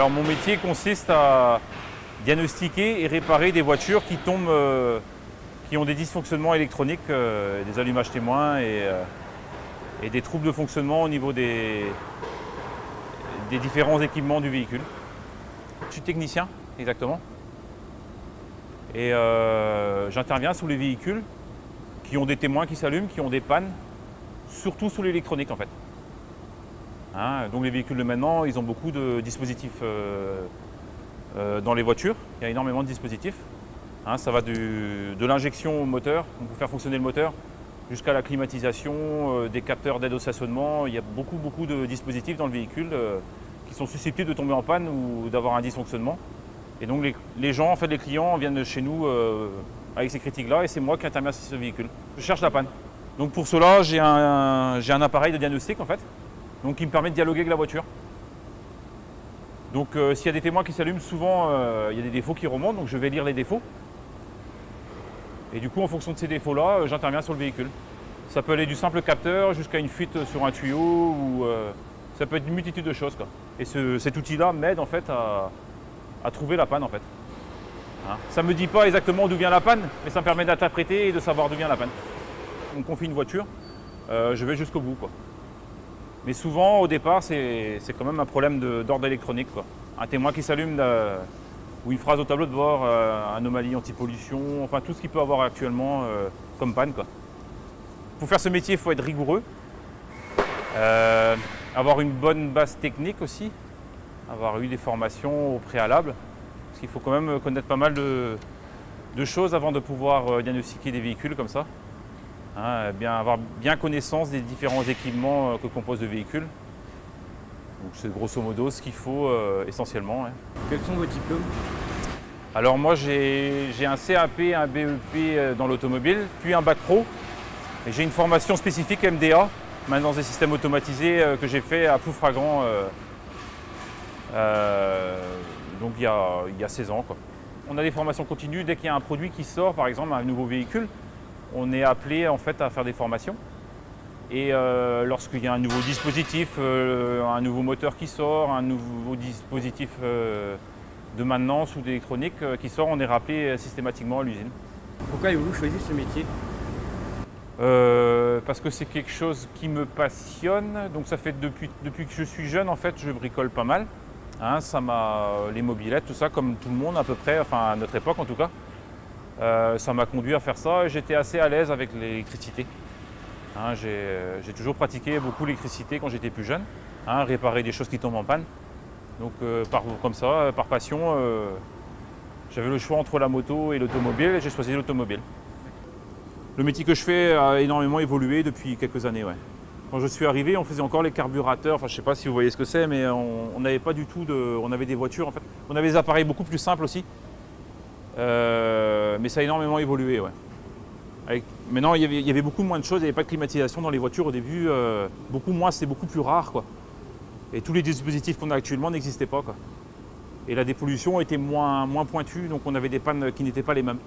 Mon métier consiste à diagnostiquer et réparer des voitures qui tombent, euh, qui ont des dysfonctionnements électroniques, euh, des allumages témoins et, euh, et, des troubles de fonctionnement au niveau des, des différents équipements du véhicule. Je suis technicien, exactement. Et j'interviens sous les véhicules qui ont des témoins qui s'allument, qui ont des pannes, surtout sous l'électronique en fait. Hein, donc les véhicules de maintenant, ils ont beaucoup de dispositifs euh, euh, dans les voitures. Il y a énormément de dispositifs. Hein, ça va de l'injection au moteur, pour faire fonctionner le moteur, jusqu'à la climatisation, euh, des capteurs d'aide au stationnement. Il y a beaucoup, beaucoup de dispositifs dans le véhicule qui sont susceptibles de tomber en panne ou d'avoir un dysfonctionnement. Et donc les, gens, en fait, les clients viennent chez nous avec ces critiques-là et c'est moi qui interviens sur ce véhicule. Je cherche la panne. Donc pour cela, j'ai un appareil de diagnostic en fait, donc qui me permet de dialoguer avec la voiture. Donc euh, s'il y a des témoins qui s'allument, souvent euh, il y a des défauts qui remontent, donc je vais lire les défauts. Et du coup, en fonction de ces défauts-là, euh, j'interviens sur le véhicule. Ça peut aller du simple capteur jusqu'à une fuite sur un tuyau, ou ça peut être une multitude de choses. Et cet outil-là m'aide en fait à, trouver la panne en fait. Hein? ça ne me dit pas exactement d'où vient la panne, mais ça me permet d'interpréter et de savoir d'où vient la panne. On confie une voiture, je vais jusqu'au bout. Mais souvent, au départ, c'est quand même un problème d'ordre électronique. Un témoin qui s'allume ou une phrase au tableau de bord, euh, anomalie anti-pollution, enfin tout ce qu'il peut avoir actuellement euh, comme panne. Quoi. Pour faire ce métier, il faut être rigoureux, euh, avoir une bonne base technique aussi, avoir eu des formations au préalable, parce qu'il faut quand même connaître pas mal de, de choses avant de pouvoir diagnostiquer des véhicules comme ça. Hein, bien, avoir bien connaissance des différents équipements euh, que compose le véhicule. C'est grosso modo ce qu'il faut euh, essentiellement. Quels sont vos diplômes? Alors moi j'ai un CAP, un BEP euh, dans l'automobile, puis un bac pro. Et j'ai une formation spécifique MDA, maintenant des systèmes automatisés que j'ai fait à Ploufragan donc il y, a, il y, a, 16 ans. Quoi. On a des formations continues dès qu'il y a un produit qui sort, par exemple un nouveau véhicule on est appelé en fait à faire des formations. Et euh, lorsqu'il y a un nouveau dispositif, euh, un nouveau moteur qui sort, un nouveau dispositif euh, de maintenance ou d'électronique qui sort, on est rappelé systématiquement à l'usine. Pourquoi avez-vous choisi ce métier? Parce que c'est quelque chose qui me passionne. Donc ça fait depuis, depuis que je suis jeune, en fait, je bricole pas mal. Hein, ça m'a les mobilettes, tout ça, comme tout le monde à peu près, enfin à notre époque en tout cas. Euh, ça m'a conduit à faire ça et j'étais assez à l'aise avec l'électricité. Hein, j'ai toujours pratiqué beaucoup l'électricité quand j'étais plus jeune, hein, réparer des choses qui tombent en panne. Donc euh, par, comme ça, par passion, euh, j'avais le choix entre la moto et l'automobile et j'ai choisi l'automobile. Le métier que je fais a énormément évolué depuis quelques années. Quand je suis arrivé, on faisait encore les carburateurs, enfin je ne sais pas si vous voyez ce que c'est, mais on n'avait pas du tout. On avait des voitures en fait. On avait des appareils beaucoup plus simples aussi. Euh, mais ça a énormément évolué. Ouais. maintenant, il y, avait, beaucoup moins de choses, il n'y avait pas de climatisation dans les voitures au début, euh, beaucoup moins, c'était beaucoup plus rare. Quoi. Et tous les dispositifs qu'on a actuellement n'existaient pas. Et la dépollution était moins, moins pointue, donc on avait des pannes qui n'étaient pas les mêmes.